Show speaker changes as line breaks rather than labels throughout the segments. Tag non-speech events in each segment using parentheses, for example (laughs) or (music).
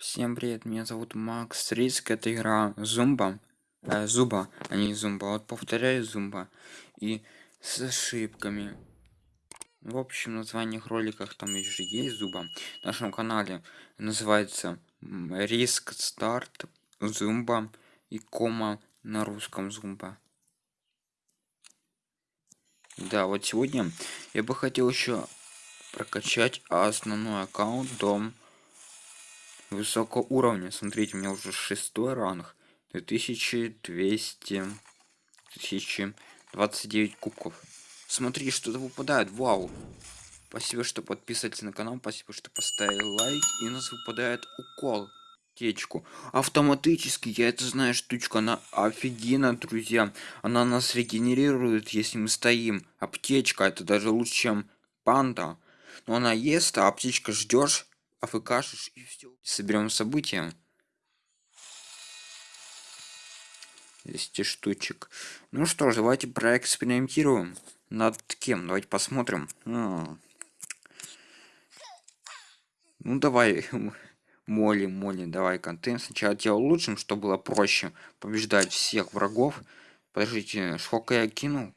Всем привет, меня зовут Макс Риск, это игра Зумба, э, Зуба, а не Зумба, вот повторяю Зумба, и с ошибками. В общем, название роликах там еще есть Зуба, в нашем канале называется Риск Старт Зумба и кома на русском Зумба. Да, вот сегодня я бы хотел еще прокачать основной аккаунт дом высокого уровня. Смотрите, у меня уже шестой ранг. 2200... 1029 кубков. Смотри, что-то выпадает. Вау. Спасибо, что подписываетесь на канал. Спасибо, что поставили лайк. И у нас выпадает укол. Течку. Автоматически, я это знаю, штучка, она офигенно, друзья. Она нас регенерирует, если мы стоим. Аптечка, это даже лучше, чем панда. Но она ест, а аптечка ждешь афкашишь и все. Соберем события. 200 штучек. Ну что ж, давайте проэкспериментируем. Над кем? Давайте посмотрим. А. Ну давай, (laughs) Моли, Моли, давай контент. Сначала делал улучшим, чтобы было проще побеждать всех врагов. Подождите, сколько я кинул?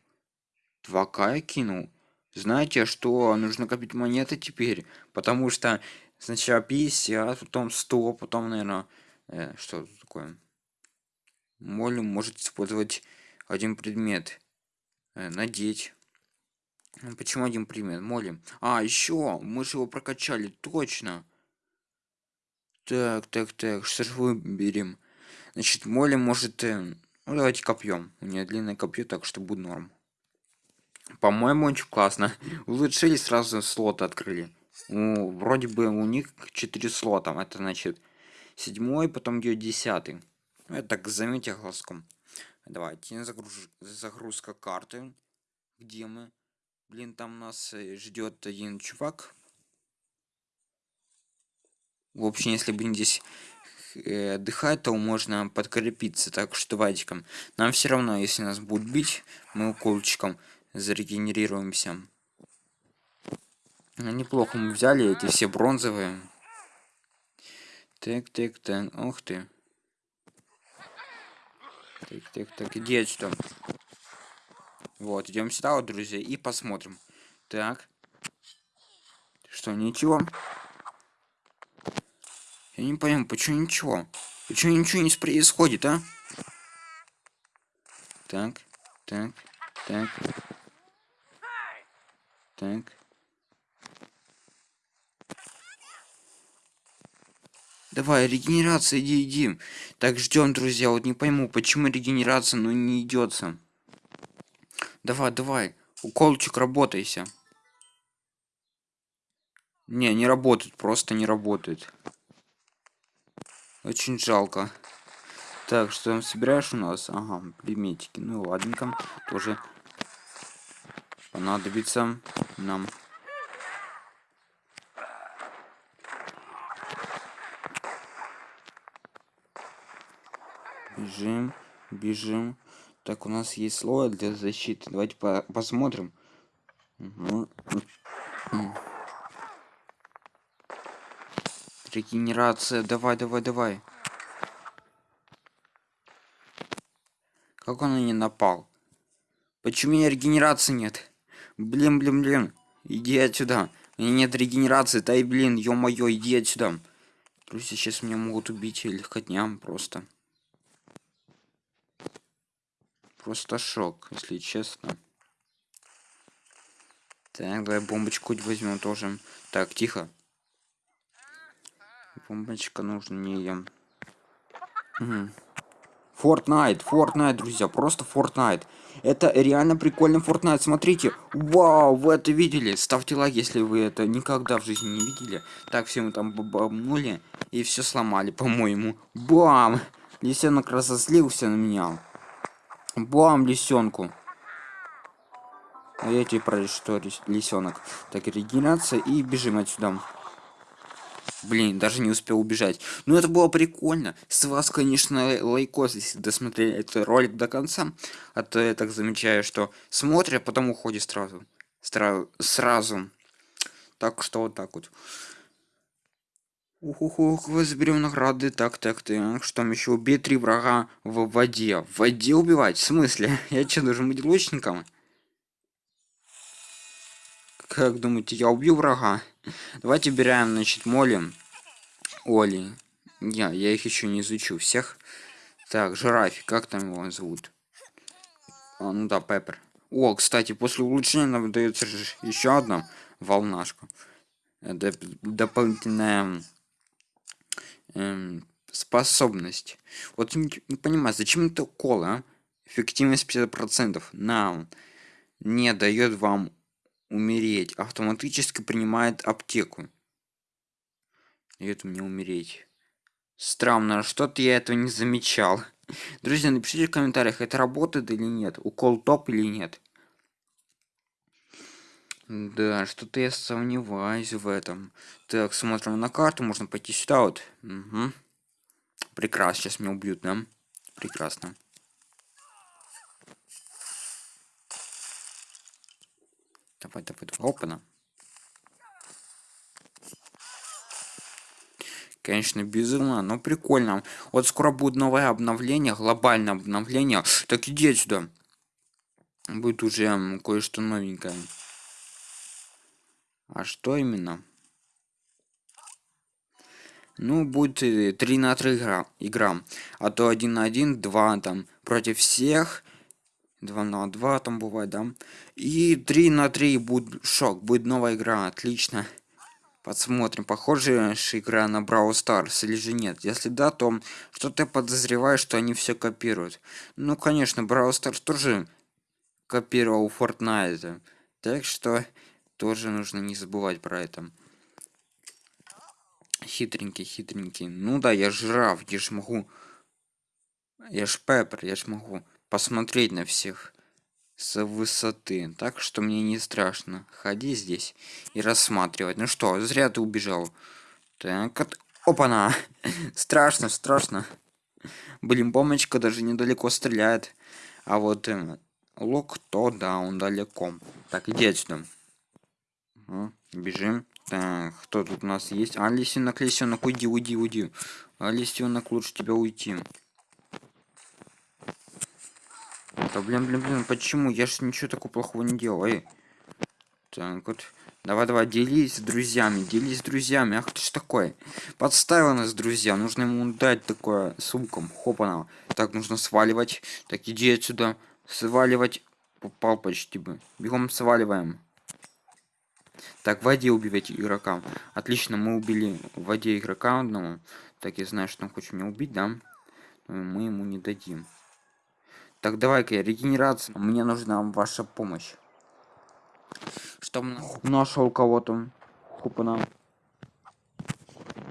2к я кинул. Знаете, что нужно копить монеты теперь? Потому что Сначала 50, потом 100, потом, наверное, э, что такое? Моль может использовать один предмет. Э, надеть. Почему один предмет? Молим. А, еще, мы же его прокачали, точно. Так, так, так, что же выберем? Значит, Молли может... Э, ну, давайте копьем. У нее длинное копье, так что будет норм. По-моему, очень классно. (laughs) Улучшили, сразу слот открыли. Ну, вроде бы у них 4 слота. Это значит седьмой, потом ее десятый. Ну, это так заметьте глазком. Давайте загруж... загрузка карты. Где мы? Блин, там нас э, ждет один чувак. В общем, если бы здесь э, отдыхать, то можно подкрепиться. Так что давайте-ка. Нам все равно, если нас будут бить, мы уколчиком зарегенерируемся. Ну, неплохо мы взяли эти все бронзовые. Так, так, так. Ух ты. Так, так, так. Иди отсюда. Вот, идем сюда, вот, друзья, и посмотрим. Так. Что, ничего? Я не понимаю, почему ничего? Почему ничего не происходит, а? Так, так, так. Так. Давай, регенерация, иди, иди. Так, ждем, друзья. Вот не пойму, почему регенерация, ну не идется. Давай, давай. Уколчик, работайся. Не, не работает, просто не работает. Очень жалко. Так, что там собираешь у нас? Ага, предметики. Ну ладненько. Тоже понадобится нам. Бежим, бежим. Так, у нас есть слой для защиты. Давайте по посмотрим. Угу. Регенерация. Давай, давай, давай. Как он на не напал? Почему у меня регенерации нет? Блин, блин, блин. Иди отсюда. У меня нет регенерации. Да и блин, ё-моё, иди отсюда. Друзья, сейчас меня могут убить легкотням просто. Просто шок, если честно. Так, давай бомбочку возьмем тоже. Так, тихо. Бомбочка нужна не. Угу. Fortnite, Fortnite, друзья, просто Fortnite. Это реально прикольный Fortnite, смотрите. Вау, вы это видели? Ставьте лайк, если вы это никогда в жизни не видели. Так, все мы там бабнули и все сломали, (laughs) по-моему. Бам! Лисенок разозлился на меня. Бам, лисенку. А я тебе про что лисенок. Так, регенерация и бежим отсюда. Блин, даже не успел убежать. Ну это было прикольно. С вас, конечно, лайкос, если досмотрели этот ролик до конца. А то я так замечаю, что смотрят, а потом уходит сразу. Стра сразу. Так что вот так вот. Ух, ух, ух, заберем награды. Так, так, так. Что там еще? Убей три врага в воде. В воде убивать? В смысле? (laughs) Я что, должен быть лучником? Как думаете, я убью врага? Давайте берем, значит, Молли. Оли. Я, я их еще не изучу всех. Так, жирафи, как там его зовут? А, ну да, Пеппер. О, кстати, после улучшения нам дается еще одна волнашка. Доп дополнительная эм, способность. Вот не, не понимаю, зачем это кола? А? Эффективность 50%. На не дает вам умереть. Автоматически принимает аптеку. Дает мне умереть. Странно, что-то я этого не замечал. (laughs) Друзья, напишите в комментариях, это работает или нет. Укол топ или нет. Да, что-то я сомневаюсь в этом. Так, смотрим на карту, можно пойти сюда вот. Угу. Прекрасно, сейчас меня убьют, да? Прекрасно. Давай, давай, давай. Опа-на. Конечно, безумно, но прикольно. Вот скоро будет новое обновление, глобальное обновление. Так иди сюда. Будет уже кое-что новенькое. А что именно? Ну, будет 3 э, на 3 игра, игра. А то 1 на 1, 2 там против всех. 2 на 2 там бывает, да? И 3 на 3 будет шок, будет новая игра, отлично. Посмотрим, похоже игра на Brawl Stars или же нет. Если да, то что-то подозреваю, что они все копируют. Ну, конечно, Brawl Stars тоже копировал Fortnite. Так что тоже нужно не забывать про это. Хитренький, хитренький. Ну да, я жираф, я ж могу... Я ж Пеппер, я ж могу посмотреть на всех с высоты. Так что мне не страшно. Ходи здесь и рассматривать. Ну что, зря ты убежал. Так, от... опа-на! (laughs) страшно, страшно. Блин, бомбочка даже недалеко стреляет. А вот э, лук, то да, он далеко. Так, иди отсюда. Угу, бежим. Так, кто тут у нас есть? А, лисенок, лисенок, уйди, уйди, уйди. А, лисенок, лучше тебя уйти. Да блин, блин, блин, почему? Я же ничего такого плохого не делал. Так вот. Давай, давай, делись с друзьями, делись с друзьями. Ах ты ж такой. Подставил нас, друзья. Нужно ему дать такое с луком. Хопана. Так, нужно сваливать. Так, иди отсюда. Сваливать. Попал почти бы. Бегом сваливаем. Так, в воде убивать игрока. Отлично, мы убили в воде игрока одного. Так, я знаю, что он хочет меня убить, да? Но мы ему не дадим. Так, давай-ка, регенерация. Мне нужна ваша помощь. Что нашел кого-то. Хопана.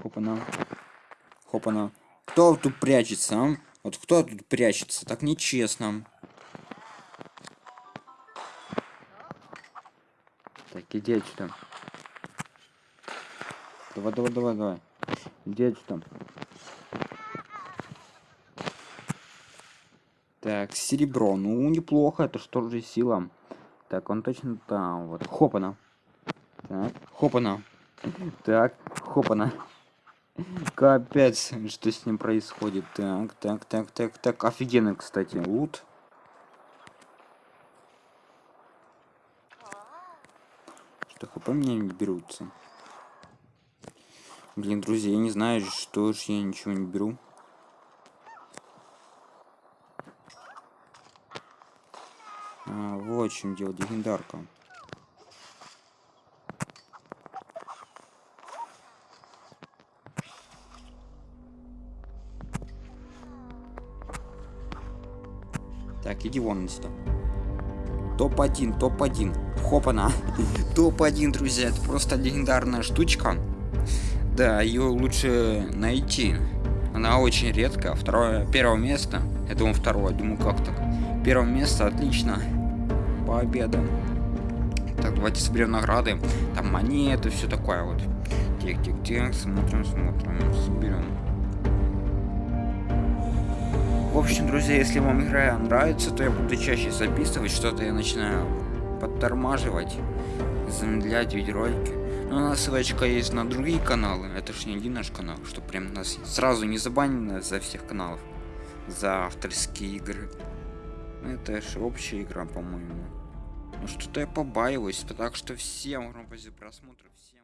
Хопана. Хопана. Кто тут прячется, а? Вот кто тут прячется? Так нечестно. Так, иди отсюда. Давай, давай, давай, давай. Иди отсюда. Так, серебро. Ну, неплохо. Это что же сила? Так, он точно там. Вот. Хопана. Так, хопана. Так, хопана. Капец, что с ним происходит. Так, так, так, так, так. Офигенно, кстати. Лут. Что хп мне не берутся. Блин, друзья, я не знаю, что ж я ничего не беру. А, вот в чем дело, легендарка. Так, иди вон сюда. Топ-1, топ-1. Хопана. (laughs) топ-1, друзья. Это просто легендарная штучка. Да, ее лучше найти. Она очень редко. Второе, первое место. Я думаю, второе. Думаю, как так. Первое место, отлично победа. Так, давайте соберем награды. Там монеты, все такое вот. Тик. Смотрим, смотрим, соберем. В общем, друзья, если вам игра нравится, то я буду чаще записывать. Что-то я начинаю подтормаживать, замедлять видеоролики. Ну, у нас ссылочка есть на другие каналы. Это ж не один наш канал, что прям нас сразу не забанено за всех каналов. За авторские игры. Это ж общая игра, по-моему. Ну что-то я побаиваюсь, так что всем огромное просмотра, всем